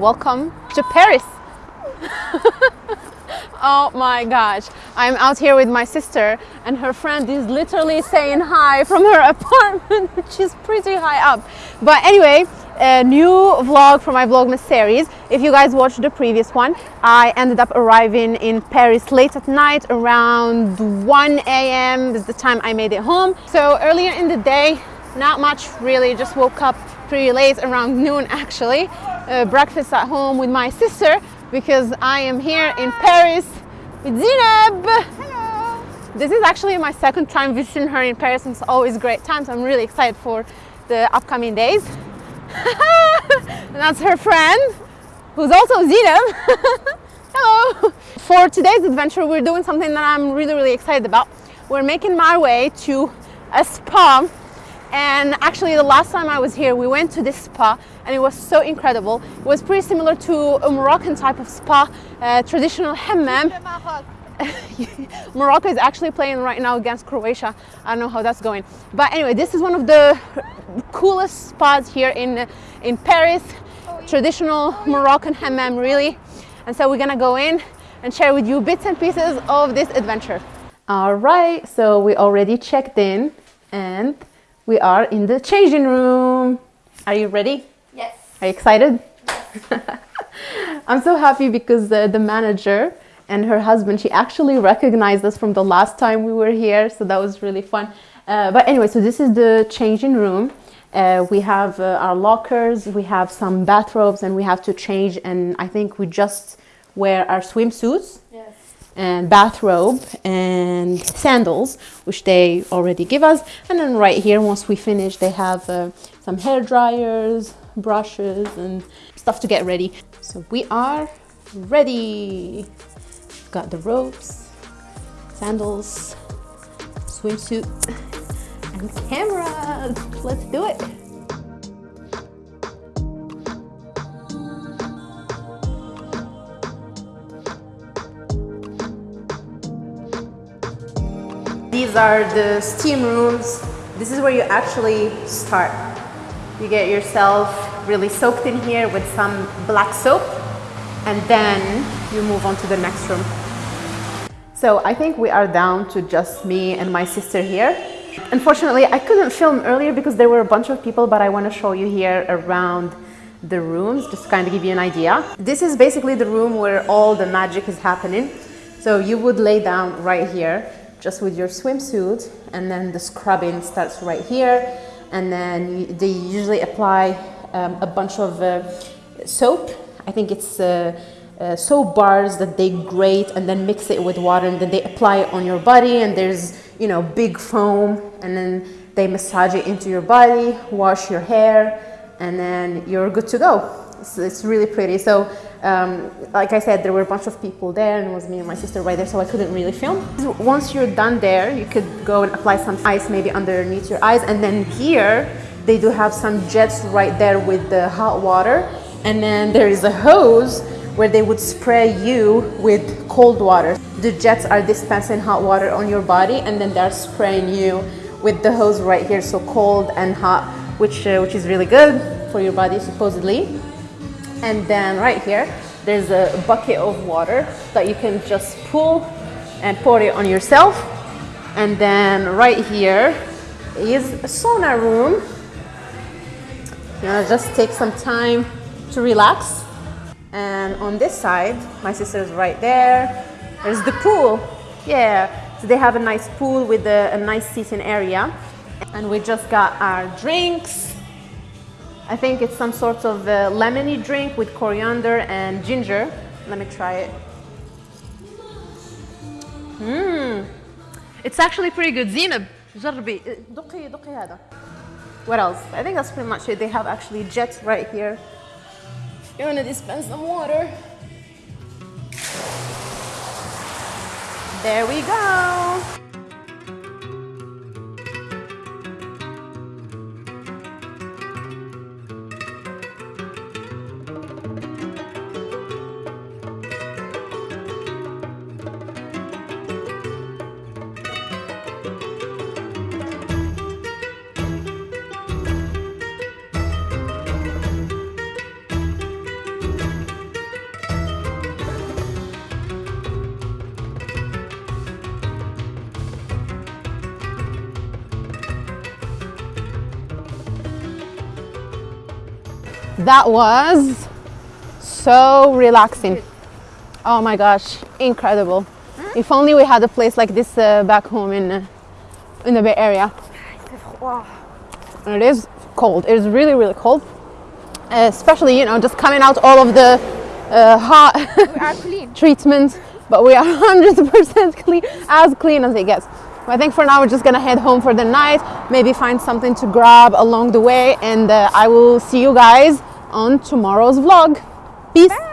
welcome to Paris. oh my gosh, I'm out here with my sister, and her friend is literally saying hi from her apartment. She's pretty high up. But anyway, a new vlog for my Vlogmas series. If you guys watched the previous one, I ended up arriving in Paris late at night around 1 a.m. is the time I made it home. So earlier in the day, not much really, just woke up pretty late, around noon actually. Uh, breakfast at home with my sister because I am here in Paris with Zineb. Hello. This is actually my second time visiting her in Paris and it's always great times. I'm really excited for the upcoming days. and that's her friend, who's also Zineb. Hello. For today's adventure, we're doing something that I'm really, really excited about. We're making my way to a spa and actually the last time I was here we went to this spa and it was so incredible. It was pretty similar to a Moroccan type of spa uh, traditional hammam. Morocco is actually playing right now against Croatia. I don't know how that's going. But anyway this is one of the coolest spas here in in Paris. Traditional Moroccan hammam really. And so we're gonna go in and share with you bits and pieces of this adventure. All right so we already checked in and we are in the changing room. Are you ready? Yes. Are you excited? Yes. I'm so happy because the, the manager and her husband, she actually recognized us from the last time we were here. So that was really fun. Uh, but anyway, so this is the changing room. Uh, we have uh, our lockers, we have some bathrobes and we have to change and I think we just wear our swimsuits and bathrobe and sandals, which they already give us. And then right here, once we finish, they have uh, some hair dryers, brushes, and stuff to get ready. So we are ready. Got the ropes, sandals, swimsuit, and cameras. Let's do it. These are the steam rooms. This is where you actually start. You get yourself really soaked in here with some black soap and then you move on to the next room. So I think we are down to just me and my sister here. Unfortunately, I couldn't film earlier because there were a bunch of people, but I want to show you here around the rooms, just to kind of give you an idea. This is basically the room where all the magic is happening. So you would lay down right here just with your swimsuit and then the scrubbing starts right here and then they usually apply um, a bunch of uh, soap. I think it's uh, uh, soap bars that they grate and then mix it with water and then they apply it on your body and there's you know big foam and then they massage it into your body wash your hair and then you're good to go. So it's really pretty. So um, like I said, there were a bunch of people there and it was me and my sister right there, so I couldn't really film. Once you're done there, you could go and apply some ice maybe underneath your eyes. And then here, they do have some jets right there with the hot water. And then there is a hose where they would spray you with cold water. The jets are dispensing hot water on your body and then they're spraying you with the hose right here, so cold and hot, which, uh, which is really good for your body supposedly. And then right here, there's a bucket of water that you can just pull and pour it on yourself. And then right here is a sauna room. You know, just take some time to relax. And on this side, my sister's right there. There's the pool. Yeah, so they have a nice pool with a, a nice seating area. And we just got our drinks I think it's some sort of uh, lemony drink with coriander and ginger. Let me try it. Mmm. It's actually pretty good. Zineb, uh, What else? I think that's pretty much it. They have actually jets right here. You want to dispense some water. There we go. That was so relaxing. Oh my gosh, incredible. If only we had a place like this uh, back home in uh, in the Bay Area. It is cold. It is really really cold. Uh, especially you know just coming out all of the uh, hot We are clean. treatments, but we are 100% clean, as clean as it gets. I think for now we're just gonna head home for the night, maybe find something to grab along the way, and uh, I will see you guys on tomorrow's vlog. Peace.